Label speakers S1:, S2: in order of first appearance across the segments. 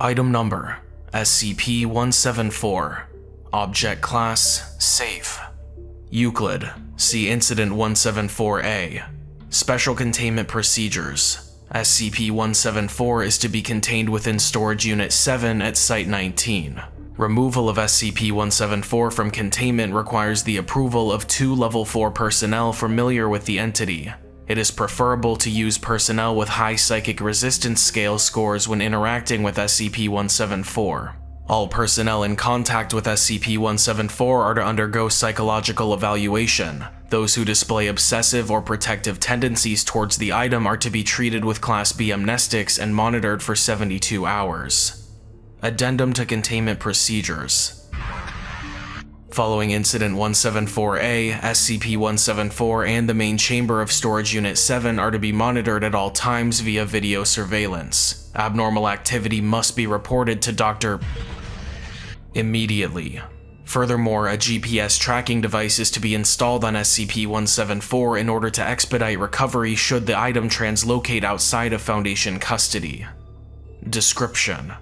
S1: Item Number SCP-174 Object Class Safe. Euclid See Incident 174-A Special Containment Procedures. SCP-174 is to be contained within Storage Unit 7 at Site-19. Removal of SCP-174 from containment requires the approval of two Level 4 personnel familiar with the entity. It is preferable to use personnel with high psychic resistance scale scores when interacting with SCP-174. All personnel in contact with SCP-174 are to undergo psychological evaluation. Those who display obsessive or protective tendencies towards the item are to be treated with Class B amnestics and monitored for 72 hours. Addendum to Containment Procedures Following Incident 174-A, SCP-174 and the main chamber of Storage Unit 7 are to be monitored at all times via video surveillance. Abnormal activity must be reported to Dr. immediately. Furthermore, a GPS tracking device is to be installed on SCP-174 in order to expedite recovery should the item translocate outside of Foundation custody. Description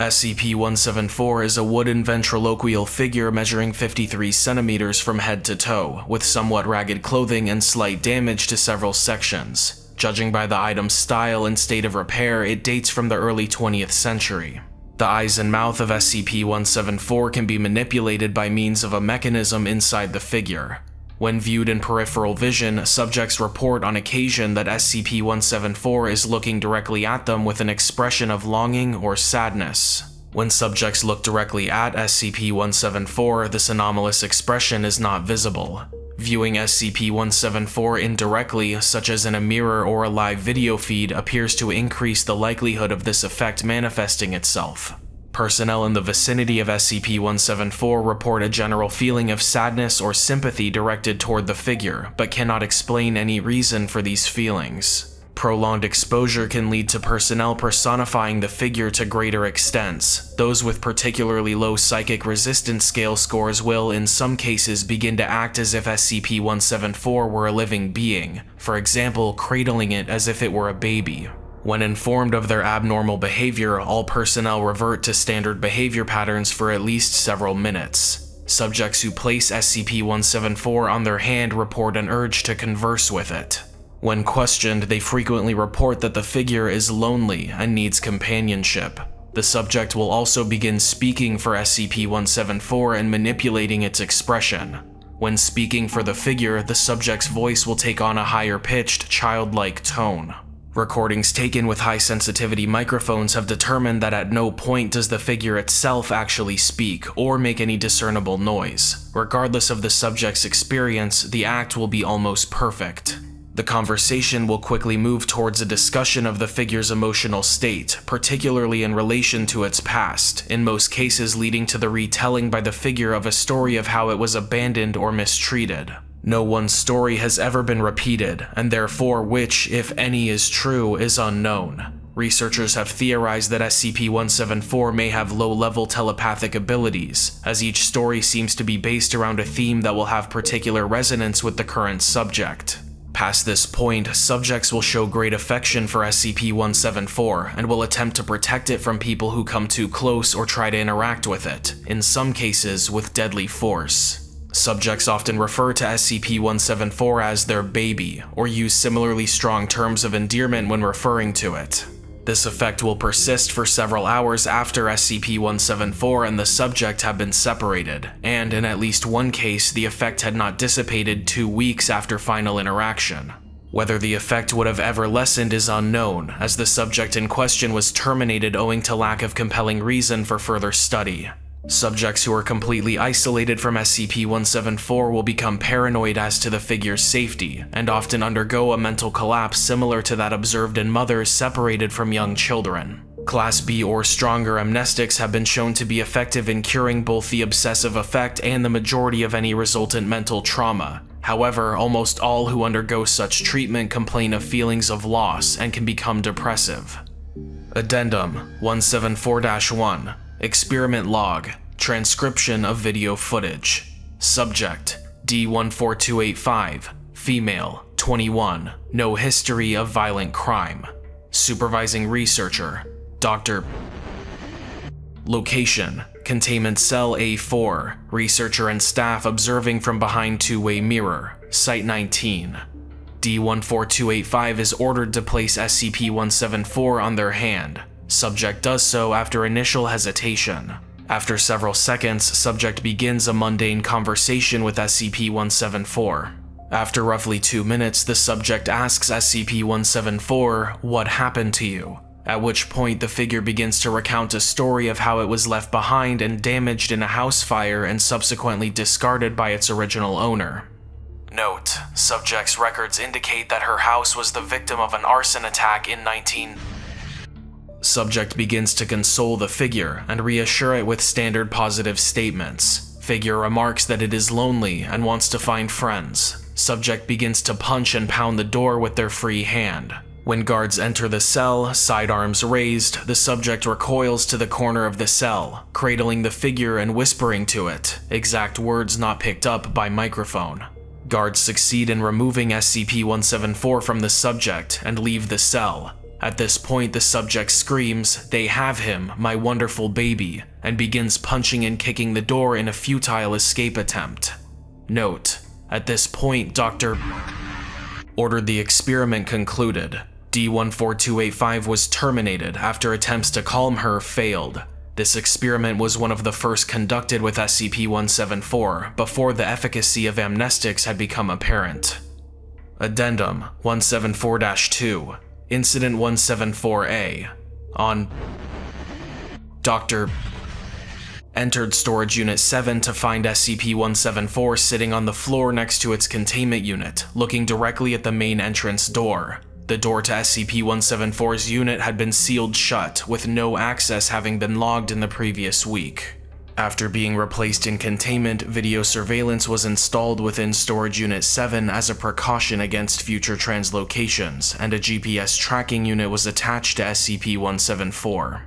S1: SCP-174 is a wooden ventriloquial figure measuring 53 centimeters from head to toe, with somewhat ragged clothing and slight damage to several sections. Judging by the item's style and state of repair, it dates from the early 20th century. The eyes and mouth of SCP-174 can be manipulated by means of a mechanism inside the figure. When viewed in peripheral vision, subjects report on occasion that SCP-174 is looking directly at them with an expression of longing or sadness. When subjects look directly at SCP-174, this anomalous expression is not visible. Viewing SCP-174 indirectly, such as in a mirror or a live video feed, appears to increase the likelihood of this effect manifesting itself. Personnel in the vicinity of SCP-174 report a general feeling of sadness or sympathy directed toward the figure, but cannot explain any reason for these feelings. Prolonged exposure can lead to personnel personifying the figure to greater extents. Those with particularly low psychic resistance scale scores will, in some cases, begin to act as if SCP-174 were a living being, for example, cradling it as if it were a baby. When informed of their abnormal behavior, all personnel revert to standard behavior patterns for at least several minutes. Subjects who place SCP-174 on their hand report an urge to converse with it. When questioned, they frequently report that the figure is lonely and needs companionship. The subject will also begin speaking for SCP-174 and manipulating its expression. When speaking for the figure, the subject's voice will take on a higher-pitched, childlike tone. Recordings taken with high sensitivity microphones have determined that at no point does the figure itself actually speak or make any discernible noise. Regardless of the subject's experience, the act will be almost perfect. The conversation will quickly move towards a discussion of the figure's emotional state, particularly in relation to its past, in most cases leading to the retelling by the figure of a story of how it was abandoned or mistreated. No one story has ever been repeated, and therefore which, if any, is true is unknown. Researchers have theorized that SCP-174 may have low-level telepathic abilities, as each story seems to be based around a theme that will have particular resonance with the current subject. Past this point, subjects will show great affection for SCP-174 and will attempt to protect it from people who come too close or try to interact with it, in some cases with deadly force. Subjects often refer to SCP-174 as their baby, or use similarly strong terms of endearment when referring to it. This effect will persist for several hours after SCP-174 and the subject have been separated, and in at least one case, the effect had not dissipated two weeks after final interaction. Whether the effect would have ever lessened is unknown, as the subject in question was terminated owing to lack of compelling reason for further study. Subjects who are completely isolated from SCP-174 will become paranoid as to the figure's safety, and often undergo a mental collapse similar to that observed in mothers separated from young children. Class B or stronger amnestics have been shown to be effective in curing both the obsessive effect and the majority of any resultant mental trauma. However, almost all who undergo such treatment complain of feelings of loss and can become depressive. Addendum 174-1 Experiment log. Transcription of video footage. Subject. D14285, female, 21, no history of violent crime. Supervising researcher, Dr. Location, containment cell A4, researcher and staff observing from behind two-way mirror, Site 19. D14285 is ordered to place SCP-174 on their hand. Subject does so after initial hesitation. After several seconds, subject begins a mundane conversation with SCP-174. After roughly two minutes, the subject asks SCP-174, what happened to you? At which point the figure begins to recount a story of how it was left behind and damaged in a house fire and subsequently discarded by its original owner. Note, subject's records indicate that her house was the victim of an arson attack in 19... Subject begins to console the figure and reassure it with standard positive statements. Figure remarks that it is lonely and wants to find friends. Subject begins to punch and pound the door with their free hand. When guards enter the cell, sidearms raised, the subject recoils to the corner of the cell, cradling the figure and whispering to it, exact words not picked up by microphone. Guards succeed in removing SCP-174 from the subject and leave the cell, at this point, the subject screams, they have him, my wonderful baby, and begins punching and kicking the door in a futile escape attempt. Note, at this point, Dr. ordered the experiment concluded. D14285 was terminated after attempts to calm her failed. This experiment was one of the first conducted with SCP-174 before the efficacy of amnestics had become apparent. Addendum 174-2 Incident 174A on Dr. entered Storage Unit 7 to find SCP-174 sitting on the floor next to its containment unit, looking directly at the main entrance door. The door to SCP-174's unit had been sealed shut, with no access having been logged in the previous week. After being replaced in containment, video surveillance was installed within Storage Unit 7 as a precaution against future translocations, and a GPS tracking unit was attached to SCP-174.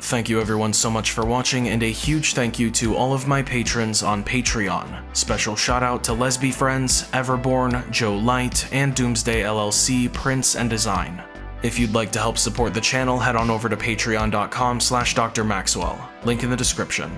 S1: Thank you everyone so much for watching, and a huge thank you to all of my patrons on Patreon. Special shout out to Lesby Friends, Everborn, Joe Light, and Doomsday LLC Prints and Design. If you'd like to help support the channel, head on over to patreon.com slash drmaxwell, link in the description.